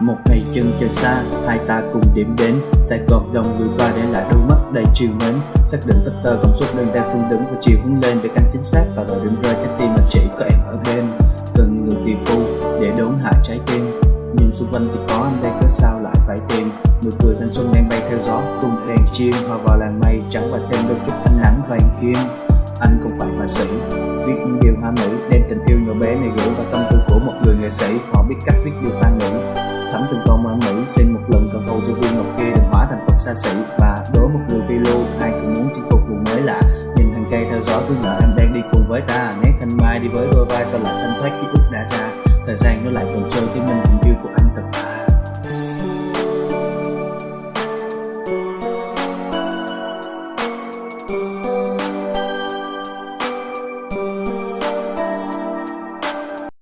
một ngày chân trời xa, hai ta cùng điểm đến. Sài gòn đông người qua để lại đôi mắt đầy chiều mến. Xác định vector công suất lên đang phương đứng và chiều hướng lên để canh chính xác tạo đội điểm rơi trái tim mà chỉ có em ở bên. Cần người tỷ phu để đốn hạ trái tim. Nhưng xung quanh thì có, anh đây cớ sao lại phải tìm. Nụ cười thanh xuân đang bay theo gió, cùng đèn chim hòa vào làn mây, chẳng và thêm đôi chút ánh nắng vàng kim anh không phải họa sĩ, viết những điều hoa mỹ đem tình yêu nhỏ bé này gửi vào tâm tư của một người nghệ sĩ. Họ biết cách viết điều tăng viên định hóa thành phật xa xỉ và đối một người phiêu lưu. Ai cũng muốn chinh phục vùng mới lạ. Nhìn hàng cây theo gió cứ ngỡ anh đang đi cùng với ta. Nét thanh mai đi với đôi vai sao lại thanh thoát ký ức đã ra thời gian nó lại còn trôi, tiếng mình tình yêu của